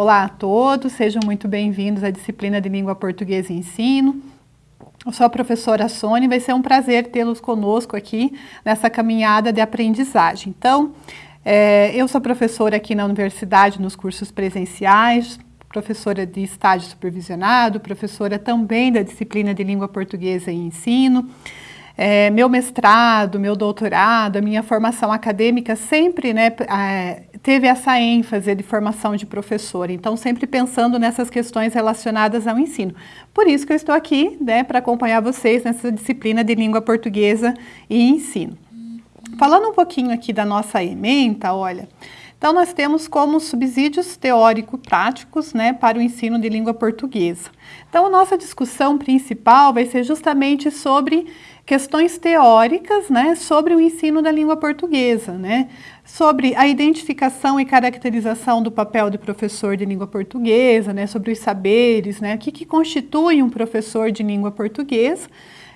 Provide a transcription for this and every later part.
Olá a todos, sejam muito bem-vindos à disciplina de Língua Portuguesa e Ensino. Eu sou a professora Sônia vai ser um prazer tê-los conosco aqui nessa caminhada de aprendizagem. Então, é, eu sou professora aqui na universidade nos cursos presenciais, professora de estágio supervisionado, professora também da disciplina de Língua Portuguesa e Ensino. É, meu mestrado, meu doutorado, a minha formação acadêmica sempre né, é, teve essa ênfase de formação de professor, então sempre pensando nessas questões relacionadas ao ensino. Por isso que eu estou aqui né, para acompanhar vocês nessa disciplina de língua portuguesa e ensino. Falando um pouquinho aqui da nossa ementa, olha, então nós temos como subsídios teórico-práticos né, para o ensino de língua portuguesa. Então a nossa discussão principal vai ser justamente sobre questões teóricas né, sobre o ensino da língua portuguesa, né, sobre a identificação e caracterização do papel de professor de língua portuguesa, né, sobre os saberes, né, o que, que constitui um professor de língua portuguesa,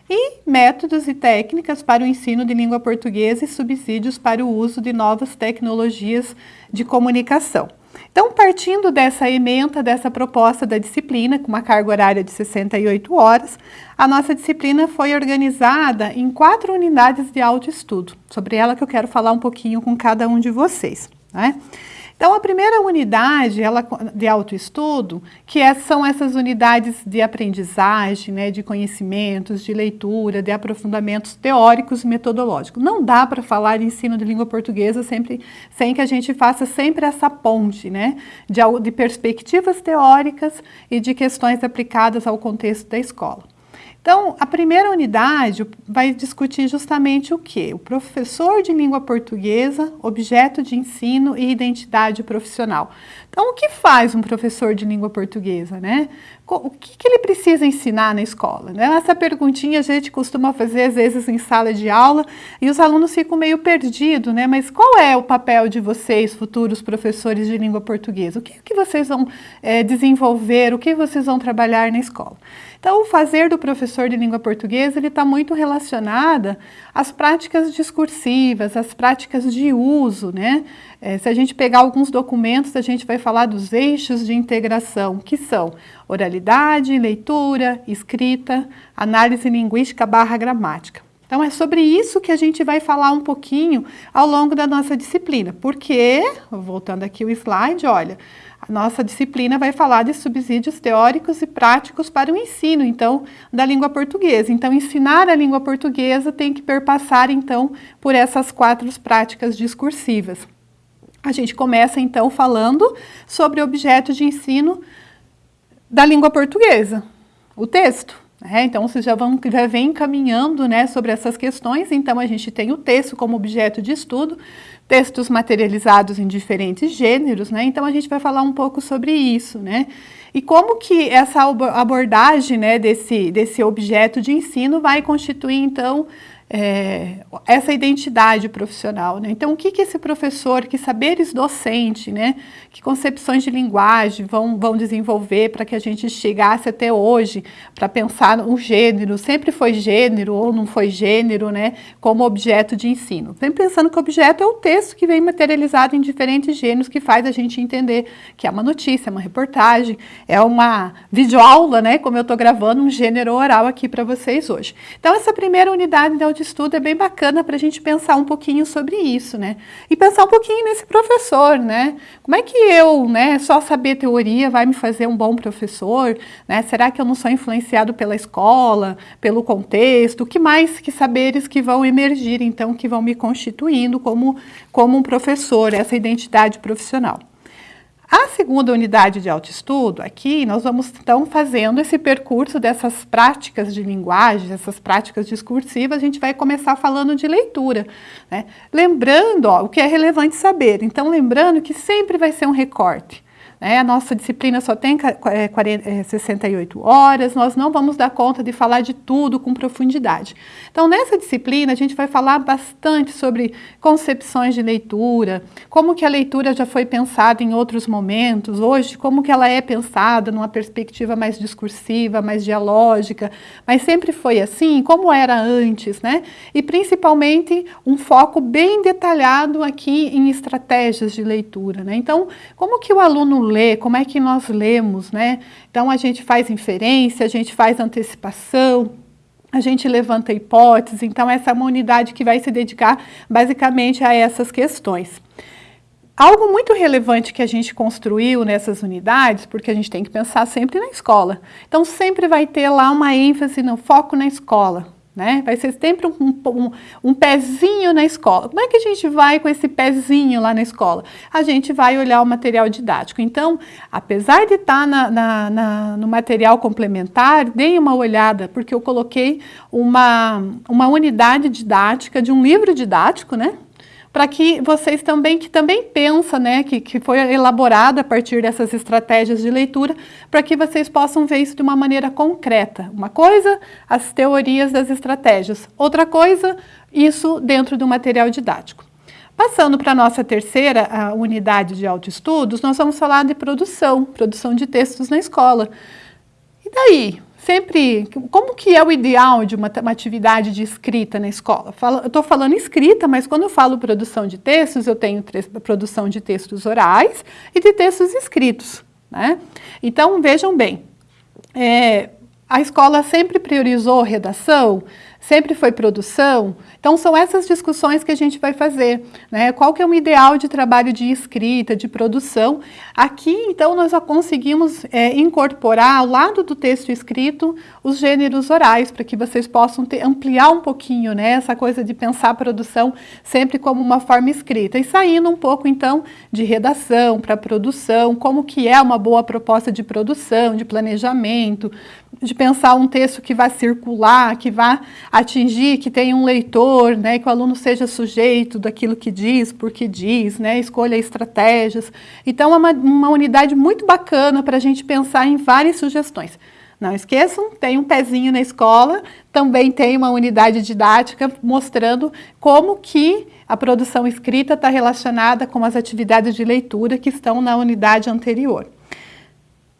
e métodos e técnicas para o ensino de língua portuguesa e subsídios para o uso de novas tecnologias de comunicação. Então, partindo dessa ementa, dessa proposta da disciplina, com uma carga horária de 68 horas, a nossa disciplina foi organizada em quatro unidades de autoestudo. Sobre ela que eu quero falar um pouquinho com cada um de vocês. Né? Então, a primeira unidade ela, de autoestudo, que é, são essas unidades de aprendizagem, né, de conhecimentos, de leitura, de aprofundamentos teóricos e metodológicos. Não dá para falar de ensino de língua portuguesa sempre, sem que a gente faça sempre essa ponte né, de, de perspectivas teóricas e de questões aplicadas ao contexto da escola. Então, a primeira unidade vai discutir justamente o que? O professor de língua portuguesa, objeto de ensino e identidade profissional. Então, o que faz um professor de língua portuguesa, né? O que, que ele precisa ensinar na escola? Né? Essa perguntinha a gente costuma fazer às vezes em sala de aula e os alunos ficam meio perdidos, né? Mas qual é o papel de vocês, futuros professores de língua portuguesa? O que, que vocês vão é, desenvolver? O que vocês vão trabalhar na escola? Então, o fazer do professor de língua portuguesa ele está muito relacionada às práticas discursivas, às práticas de uso, né? É, se a gente pegar alguns documentos, a gente vai falar dos eixos de integração, que são oralidade, leitura, escrita, análise linguística barra gramática. Então, é sobre isso que a gente vai falar um pouquinho ao longo da nossa disciplina, porque, voltando aqui o slide, olha, a nossa disciplina vai falar de subsídios teóricos e práticos para o ensino, então, da língua portuguesa. Então, ensinar a língua portuguesa tem que perpassar, então, por essas quatro práticas discursivas. A gente começa, então, falando sobre o objeto de ensino da língua portuguesa, o texto. É, então, vocês já, vão, já vem caminhando né, sobre essas questões, então a gente tem o texto como objeto de estudo, textos materializados em diferentes gêneros, né, então a gente vai falar um pouco sobre isso, né, e como que essa abordagem né, desse, desse objeto de ensino vai constituir, então, é, essa identidade profissional. Né? Então, o que, que esse professor, que saberes docente, né, que concepções de linguagem vão, vão desenvolver para que a gente chegasse até hoje, para pensar um gênero, sempre foi gênero ou não foi gênero, né, como objeto de ensino. Vem pensando que o objeto é o texto que vem materializado em diferentes gêneros, que faz a gente entender que é uma notícia, é uma reportagem, é uma videoaula, né, como eu estou gravando um gênero oral aqui para vocês hoje. Então, essa primeira unidade de de estudo é bem bacana para a gente pensar um pouquinho sobre isso, né? E pensar um pouquinho nesse professor, né? Como é que eu, né, só saber teoria vai me fazer um bom professor, né? Será que eu não sou influenciado pela escola, pelo contexto? O que mais que saberes que vão emergir, então, que vão me constituindo como, como um professor, essa identidade profissional? A segunda unidade de autoestudo, aqui nós vamos então fazendo esse percurso dessas práticas de linguagem, essas práticas discursivas, a gente vai começar falando de leitura. Né? Lembrando ó, o que é relevante saber, então lembrando que sempre vai ser um recorte. Né? A nossa disciplina só tem 40, 68 é, horas, nós não vamos dar conta de falar de tudo com profundidade. Então, nessa disciplina, a gente vai falar bastante sobre concepções de leitura, como que a leitura já foi pensada em outros momentos, hoje, como que ela é pensada numa perspectiva mais discursiva, mais dialógica, mas sempre foi assim, como era antes, né? E principalmente um foco bem detalhado aqui em estratégias de leitura, né? Então, como que o aluno como é que nós lemos, né? Então a gente faz inferência, a gente faz antecipação, a gente levanta hipóteses, então essa é uma unidade que vai se dedicar basicamente a essas questões. Algo muito relevante que a gente construiu nessas unidades, porque a gente tem que pensar sempre na escola. Então sempre vai ter lá uma ênfase no foco na escola. Né? Vai ser sempre um, um, um, pezinho na escola. Como é que a gente vai com esse pezinho lá na escola? A gente vai olhar o material didático. Então, apesar de estar na, na, na, no material complementar, deem uma olhada, porque eu coloquei uma, uma unidade didática de um livro didático, né? Para que vocês também, que também pensam, né, que, que foi elaborado a partir dessas estratégias de leitura, para que vocês possam ver isso de uma maneira concreta. Uma coisa, as teorias das estratégias. Outra coisa, isso dentro do material didático. Passando para a nossa terceira a unidade de autoestudos, nós vamos falar de produção, produção de textos na escola. E daí? Sempre, como que é o ideal de uma, uma atividade de escrita na escola? Falo, eu estou falando escrita, mas quando eu falo produção de textos, eu tenho produção de textos orais e de textos escritos. Né? Então, vejam bem, é, a escola sempre priorizou redação, sempre foi produção, então, são essas discussões que a gente vai fazer. Né? Qual que é o ideal de trabalho de escrita, de produção? Aqui, então, nós já conseguimos é, incorporar ao lado do texto escrito os gêneros orais, para que vocês possam ter, ampliar um pouquinho né, essa coisa de pensar a produção sempre como uma forma escrita. E saindo um pouco, então, de redação para produção, como que é uma boa proposta de produção, de planejamento, de pensar um texto que vai circular, que vai atingir, que tenha um leitor, né, que o aluno seja sujeito daquilo que diz, porque diz, né, escolha estratégias. Então, é uma, uma unidade muito bacana para a gente pensar em várias sugestões. Não esqueçam, tem um pezinho na escola, também tem uma unidade didática mostrando como que a produção escrita está relacionada com as atividades de leitura que estão na unidade anterior.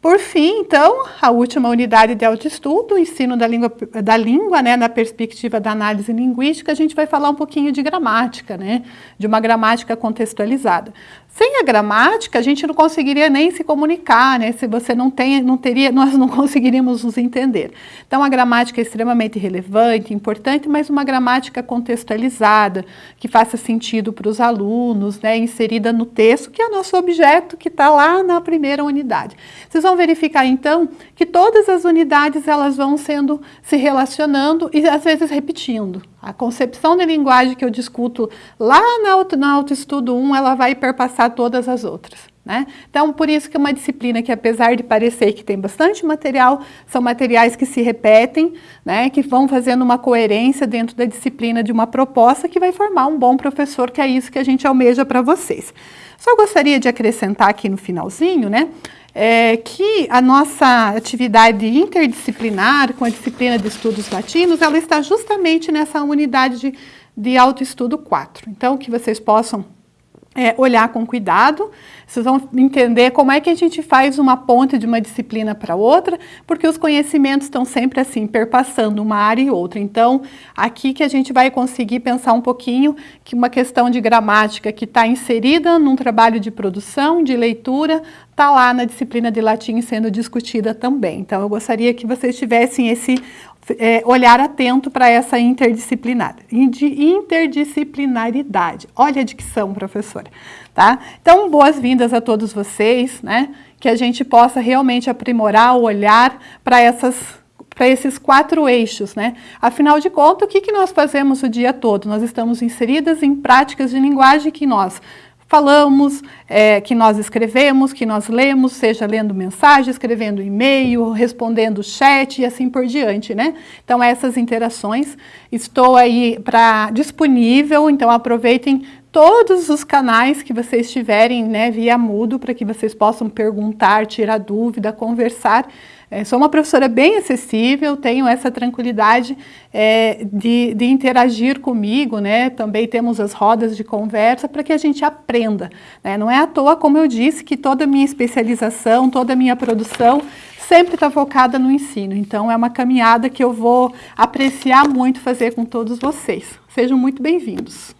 Por fim, então, a última unidade de autoestudo, o ensino da língua, da língua né, na perspectiva da análise linguística, a gente vai falar um pouquinho de gramática, né, de uma gramática contextualizada. Sem a gramática, a gente não conseguiria nem se comunicar, né? Se você não tem, não teria, nós não conseguiríamos nos entender. Então, a gramática é extremamente relevante, importante, mas uma gramática contextualizada, que faça sentido para os alunos, né? Inserida no texto, que é o nosso objeto, que está lá na primeira unidade. Vocês vão verificar, então, que todas as unidades, elas vão sendo, se relacionando e, às vezes, repetindo. A concepção de linguagem que eu discuto lá na, auto, na Autoestudo 1, ela vai perpassar todas as outras. Né? Então, por isso que é uma disciplina que, apesar de parecer que tem bastante material, são materiais que se repetem, né? que vão fazendo uma coerência dentro da disciplina de uma proposta que vai formar um bom professor, que é isso que a gente almeja para vocês. Só gostaria de acrescentar aqui no finalzinho, né? É, que a nossa atividade interdisciplinar com a disciplina de estudos latinos, ela está justamente nessa unidade de, de autoestudo 4. Então, que vocês possam é, olhar com cuidado, vocês vão entender como é que a gente faz uma ponte de uma disciplina para outra, porque os conhecimentos estão sempre assim, perpassando uma área e outra. Então, aqui que a gente vai conseguir pensar um pouquinho que uma questão de gramática que está inserida num trabalho de produção, de leitura, está lá na disciplina de latim sendo discutida também. Então, eu gostaria que vocês tivessem esse é, olhar atento para essa interdisciplinar, interdisciplinaridade. Olha a dicção, professora. Tá? Então, boas-vindas a todos vocês, né? que a gente possa realmente aprimorar o olhar para essas para esses quatro eixos, né? Afinal de contas, o que, que nós fazemos o dia todo? Nós estamos inseridas em práticas de linguagem que nós falamos, é, que nós escrevemos, que nós lemos, seja lendo mensagem, escrevendo e-mail, respondendo chat e assim por diante, né? Então, essas interações, estou aí para disponível, então aproveitem todos os canais que vocês tiverem, né, via mudo, para que vocês possam perguntar, tirar dúvida, conversar, é, sou uma professora bem acessível, tenho essa tranquilidade é, de, de, interagir comigo, né? Também temos as rodas de conversa para que a gente aprenda. Né? Não é à toa, como eu disse, que toda a minha especialização, toda a minha produção sempre está focada no ensino. Então, é uma caminhada que eu vou apreciar muito fazer com todos vocês. Sejam muito bem-vindos.